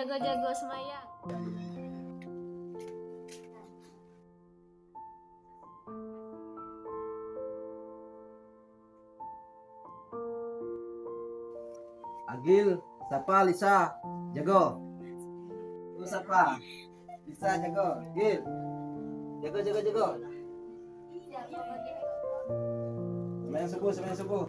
jago-jago semayang. Agil, Sapa, Lisa, jago. Lu Sapa, Lisa, jago. Gil, jago, jago, jago. Semayang subuh, semayang subuh.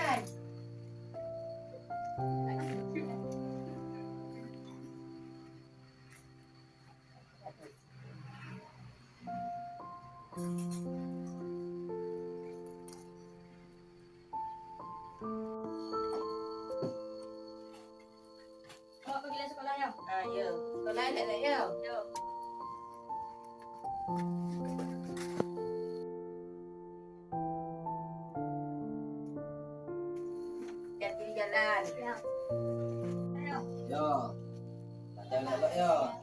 jalan. Ya. Yo. Jangan lupa yo. Ya.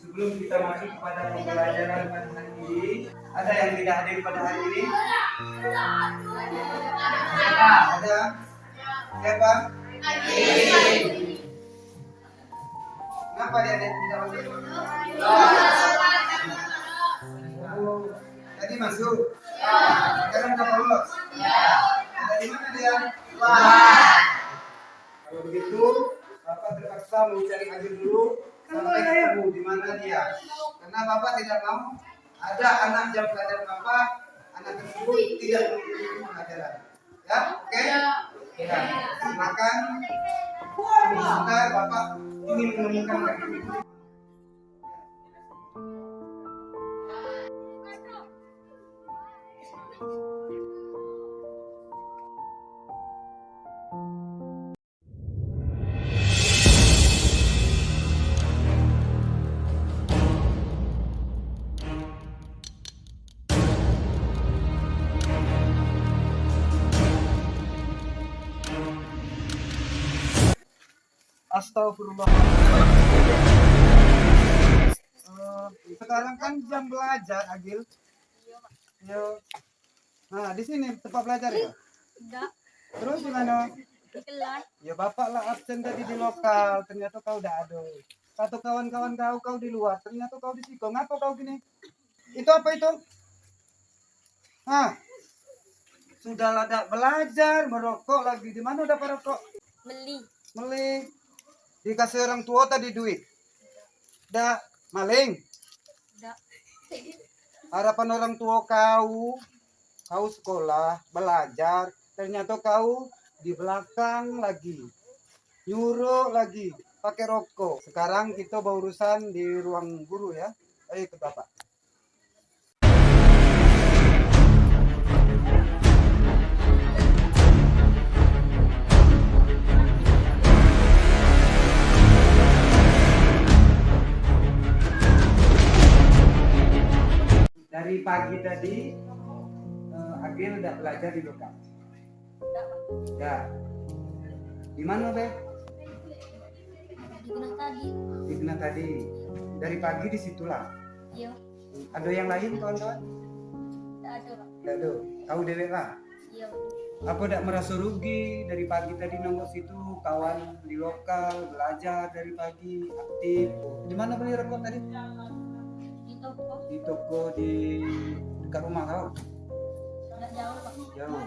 Sebelum kita masuk kepada pembelajaran pada hari ini, ada yang tidak hadir pada hari ini? Siapa? Ada? Siapa? Kenapa dia tidak masuk? Tadi masuk? Sekarang sudah lolos? Dia? Kalau begitu, Bapak terpaksa mencari Agil dulu sampai ketemu di mana dia. Karena Bapak tidak mau ada anak jam pelajaran Bapak, anak tersebut tidak pelajaran. Ya, oke? Ya. Silakan. Sebentar Bapak ingin menemukan Agil Astagfirullah. Eh, sekarang kan jam belajar, Agil. Yo. Nah, di sini tempat belajar ya? Enggak. Terus gimana? Ya bapak lah absen tadi di lokal, ternyata kau udah ada. Satu kawan-kawan kau kau di luar, ternyata kau di situ. Ngapa kau gini? Itu apa itu? Hah? Sudah lada belajar, merokok lagi. Di mana udah merokok? Beli. Meling. Dikasih orang tua tadi duit. Dah maling. Enggak. Harapan orang tua kau, kau sekolah, belajar, ternyata kau di belakang lagi. Nyuruh lagi, pakai rokok. Sekarang kita berurusan di ruang guru ya. Ayo ke Bapak. Dari pagi tadi, eh, Agil udah belajar di lokal. Ya. Di mana, Be? Di kelas tadi. Di tadi. Dari pagi di situlah. Iya. Ada yang lain, kawan-kawan? Enggak ada. Tidak ada. Tahu dewek lah. Iya. Apa tidak merasa rugi dari pagi tadi nongol situ kawan di lokal belajar dari pagi aktif. Di mana beli rokok tadi? Di toko. Di toko di dekat rumah kau. Enggak jauh, Pak. Jauh.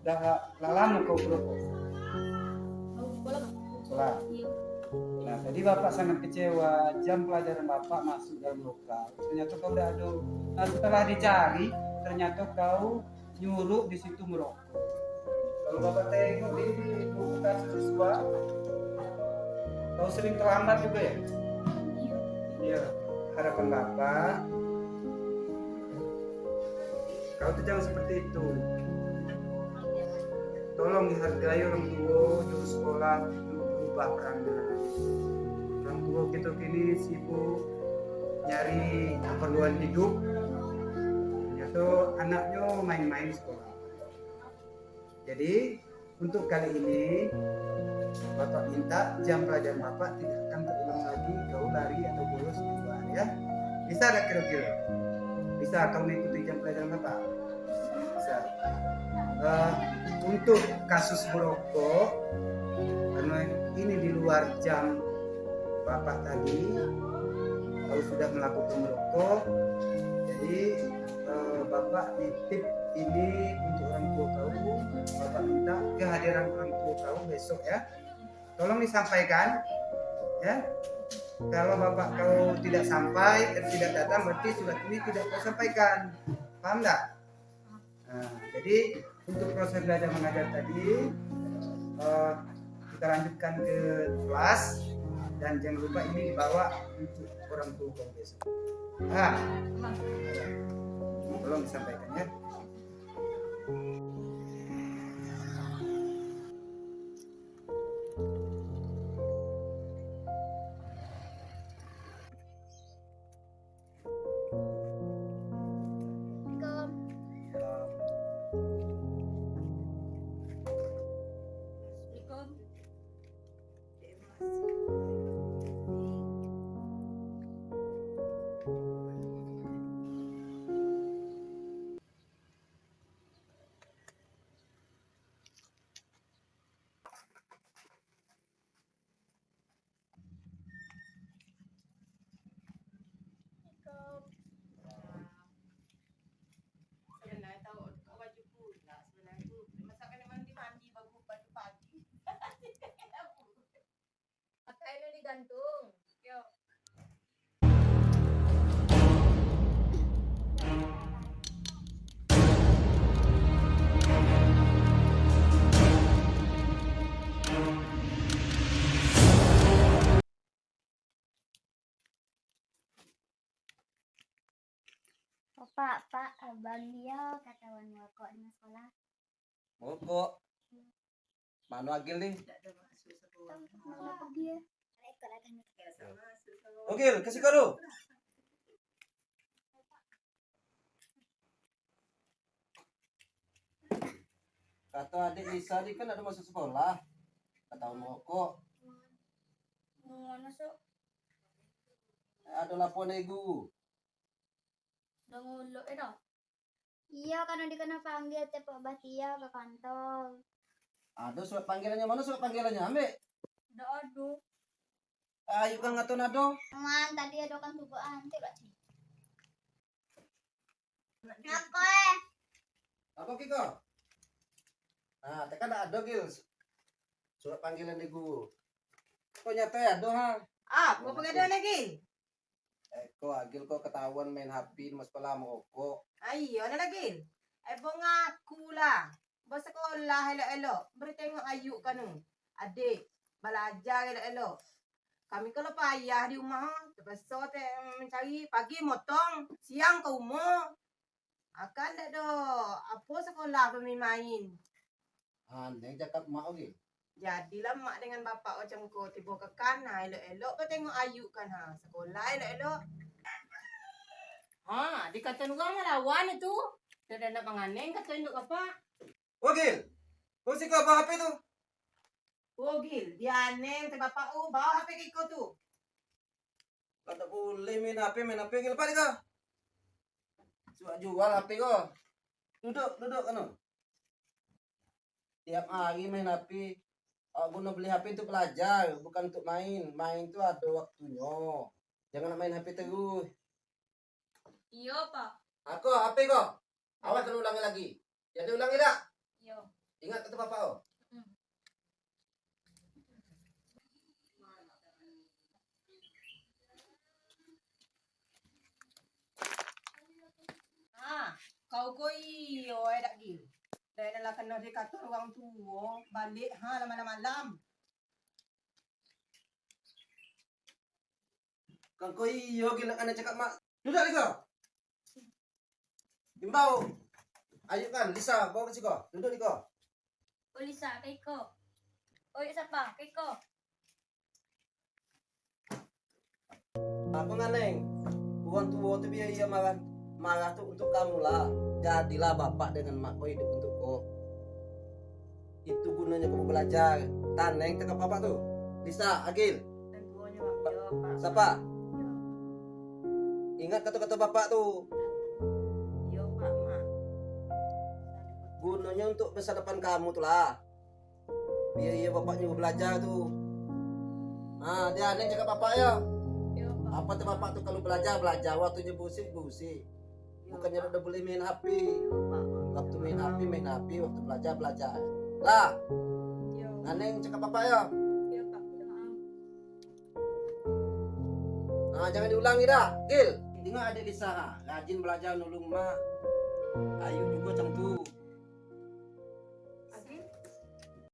Udah lah lama kau. Mau sekolah. Nah, tadi Bapak sangat kecewa. Jam pelajaran Bapak masuk dalam lokal. Ternyata kau udah ada. Nah, setelah dicari, ternyata kau nyuruh di situ merokok. Kalau Bapak tengok di buku kasus siswa, kau sering terlambat juga ya? Harapan Bapak, kau tuh jangan seperti itu. Tolong dihargai orang tua, untuk sekolah, berubah perannya. Orang tua kita kini sibuk nyari keperluan hidup. Ternyata anaknya main-main sekolah. Jadi untuk kali ini Bapak minta jam pelajaran Bapak tidak akan terulang lagi kau lari Bisa ada kira-kira? Bisa kau mengikuti jam pelajaran Bapak? Bisa. Eh, untuk kasus merokok karena ini di luar jam Bapak tadi kau sudah melakukan merokok jadi eh, Bapak nitip ini untuk orang tua kau Bapak minta kehadiran orang tua kau besok ya tolong disampaikan ya kalau bapak kau tidak sampai dan tidak datang berarti surat ini tidak kau sampaikan. Paham enggak nah, jadi untuk proses belajar mengajar tadi eh, kita lanjutkan ke kelas dan jangan lupa ini dibawa untuk orang tua besok. Ah tolong disampaikan ya podcast. Pak, Pak, abang dia katawan merokok di sekolah. Merokok. Mana Agil nih? Agil, kasih kado. Kata adik Lisa dia kan ada masuk sekolah. Kata merokok. Mau masuk? Ada laporan. Udah nguluk eh dah. Iya, karena dia kena panggil tepuk batia ke kantor. Ada surat panggilannya mana surat panggilannya ambil. Nggak ada. Ayo kan ngaton ado. Man, tadi ada kan tubuh anti lah. Apa eh? Apa Kiko? Nah, tekan ada gil. Surat panggilan di guru. Kok nyata ya ada ha? Ah, gua pengen lagi. Eh, kok agil kok ketahuan main HP mas sekolah merokok. Ayo, ada lagi. Eh, bong aku lah. Bos sekolah elok-elok. Beri tengok ayu kan nu. Adik, belajar elok-elok. Kami kalau payah di rumah, terpaksa teh mencari pagi motong, siang ke rumah. Akan tak do. Apa sekolah pemain-main. Ah, yang cakap mak gil. Jadilah mak dengan bapak macam kau tiba ke kanan elok-elok kau tengok ayu kan ha. Sekolah elok-elok. Ha, dikata orang melawan itu. Dia dah nak menganeng kata induk apa? Oh gil. Kau sih kau apa HP tu? Oh Gil, dia aneh te bapak oh bawa HP kau tu. Kau tak boleh main HP, main HP gil. Lepas kau. Suat jual HP kau. Duduk, duduk kan. Tiap hari main HP. Oh, guna beli HP untuk belajar, bukan untuk main. Main tu ada waktunya. Jangan nak main HP terus. Iya, Pak. Aku HP kau. Awas kena ulangi lagi. Jadi ulangi tak? Iya. Ingat kata bapak kau. Ha, kau iyo eh dak Gil. Dah dah kena dia kata orang tua balik ha malam-malam. Kau kau iyo gila kan cakap mak. Duduk lagi kau. Imbau. Ayo kan, Lisa, bawa ke kau. Duduk ni kau. Oh, Lisa, Keiko. Oh, iya, siapa? Keiko. Apa nganeng? Orang tua tu biar ia marah. Marah tu untuk kamu lah. Jadilah bapak dengan mak kau hidup untuk kau. Itu gunanya kamu belajar. Taneng cakap apa tu? Lisa, Agil. Bapak bapak. Siapa? Ingat kata-kata bapak tu. Yo pak mak. Gunanya untuk masa depan kamu tu lah. Biar ia bapak nyuruh belajar tu. Ah, dia aneh cakap bapak ya. Iya, Pak. Apa tu bapak tu kalau belajar belajar waktunya busik busik. Bukannya udah boleh main HP. Waktu main HP main HP, waktu belajar belajar. Lah, Iya. aneh cakap bapak ya. Iya. Maaf. Nah, jangan diulangi dah, Gil. Tengok adik Lisa, ha. rajin belajar nulung mak. Ayu juga macam